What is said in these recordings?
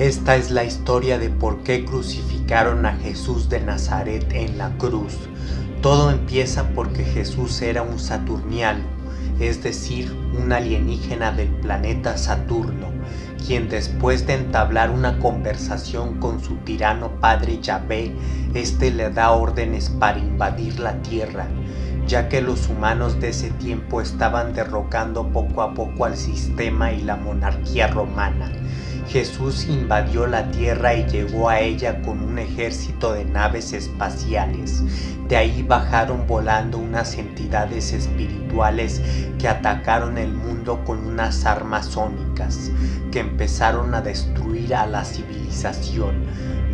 Esta es la historia de por qué crucificaron a Jesús de Nazaret en la cruz. Todo empieza porque Jesús era un saturniano, es decir, un alienígena del planeta Saturno, quien después de entablar una conversación con su tirano padre Yahvé, éste le da órdenes para invadir la tierra, ya que los humanos de ese tiempo estaban derrocando poco a poco al sistema y la monarquía romana. Jesús invadió la tierra y llegó a ella con un ejército de naves espaciales. De ahí bajaron volando unas entidades espirituales que atacaron el mundo con unas armas sónicas, que empezaron a destruir a la civilización.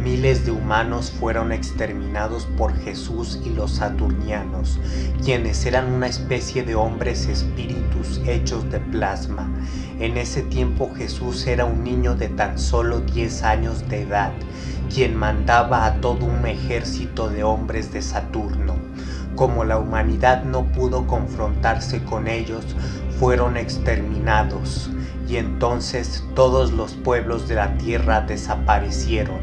Miles de humanos fueron exterminados por Jesús y los saturnianos, quienes eran una especie de hombres espíritus hechos de plasma. En ese tiempo Jesús era un niño de tan solo 10 años de edad, quien mandaba a todo un ejército de hombres de Saturno. Como la humanidad no pudo confrontarse con ellos, fueron exterminados, y entonces todos los pueblos de la tierra desaparecieron.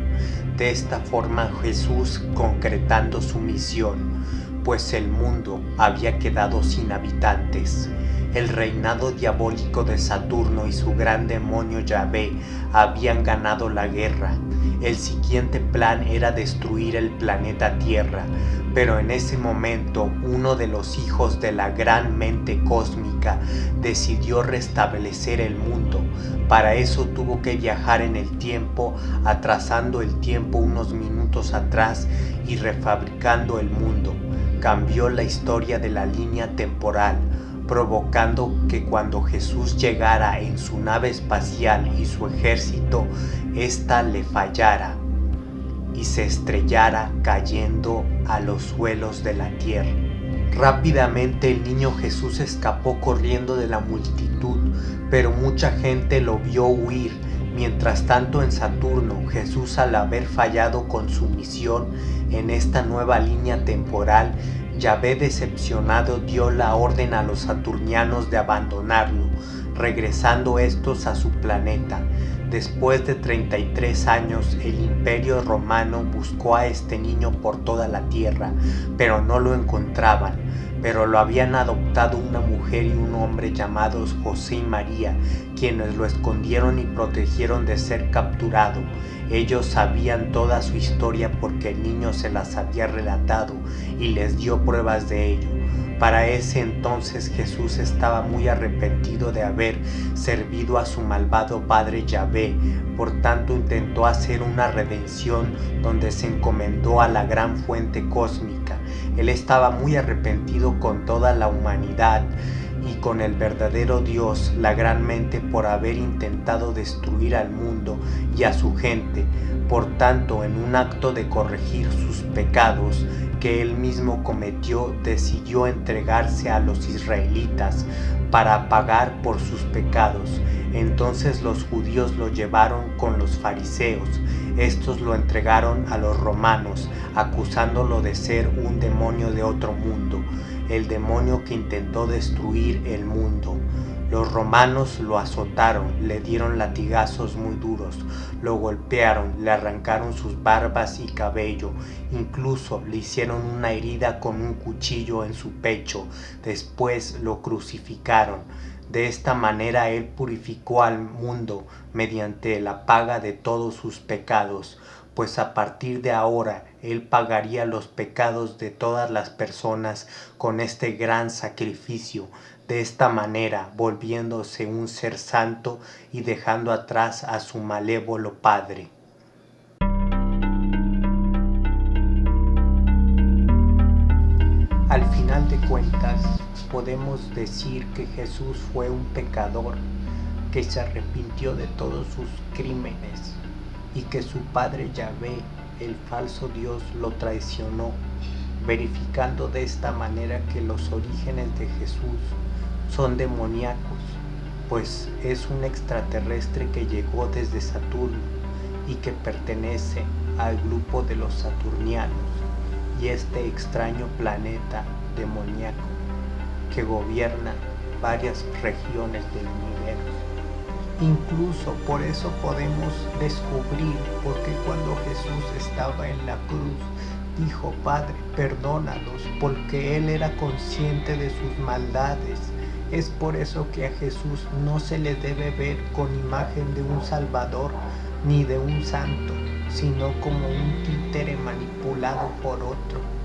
De esta forma Jesús concretando su misión, pues el mundo había quedado sin habitantes. El reinado diabólico de Saturno y su gran demonio Yahvé habían ganado la guerra. El siguiente plan era destruir el planeta Tierra, pero en ese momento uno de los hijos de la gran mente cósmica decidió restablecer el mundo. Para eso tuvo que viajar en el tiempo, atrasando el tiempo unos minutos atrás y refabricando el mundo. Cambió la historia de la línea temporal, provocando que cuando Jesús llegara en su nave espacial y su ejército, ésta le fallara y se estrellara cayendo a los suelos de la tierra. Rápidamente el niño Jesús escapó corriendo de la multitud, pero mucha gente lo vio huir. Mientras tanto en Saturno, Jesús al haber fallado con su misión en esta nueva línea temporal, Yahvé decepcionado dio la orden a los saturnianos de abandonarlo, regresando estos a su planeta. Después de 33 años, el imperio romano buscó a este niño por toda la tierra, pero no lo encontraban. Pero lo habían adoptado una mujer y un hombre llamados José y María, quienes lo escondieron y protegieron de ser capturado. Ellos sabían toda su historia porque el niño se las había relatado y les dio pruebas de ello. Para ese entonces Jesús estaba muy arrepentido de haber servido a su malvado padre Yahvé, por tanto intentó hacer una redención donde se encomendó a la gran fuente cósmica. Él estaba muy arrepentido con toda la humanidad y con el verdadero Dios la gran mente por haber intentado destruir al mundo y a su gente. Por tanto, en un acto de corregir sus pecados que él mismo cometió, decidió entregarse a los israelitas para pagar por sus pecados. Entonces los judíos lo llevaron con los fariseos. Estos lo entregaron a los romanos, acusándolo de ser un demonio de otro mundo el demonio que intentó destruir el mundo. Los romanos lo azotaron, le dieron latigazos muy duros, lo golpearon, le arrancaron sus barbas y cabello, incluso le hicieron una herida con un cuchillo en su pecho, después lo crucificaron. De esta manera él purificó al mundo mediante la paga de todos sus pecados, pues a partir de ahora Él pagaría los pecados de todas las personas con este gran sacrificio, de esta manera volviéndose un ser santo y dejando atrás a su malévolo Padre. Al final de cuentas, podemos decir que Jesús fue un pecador que se arrepintió de todos sus crímenes y que su padre Yahvé, el falso Dios, lo traicionó, verificando de esta manera que los orígenes de Jesús son demoníacos, pues es un extraterrestre que llegó desde Saturno y que pertenece al grupo de los saturnianos y este extraño planeta demoníaco que gobierna varias regiones del universo Incluso por eso podemos descubrir porque cuando Jesús estaba en la cruz dijo, Padre, perdónalos, porque Él era consciente de sus maldades. Es por eso que a Jesús no se le debe ver con imagen de un Salvador ni de un santo, sino como un títere manipulado por otro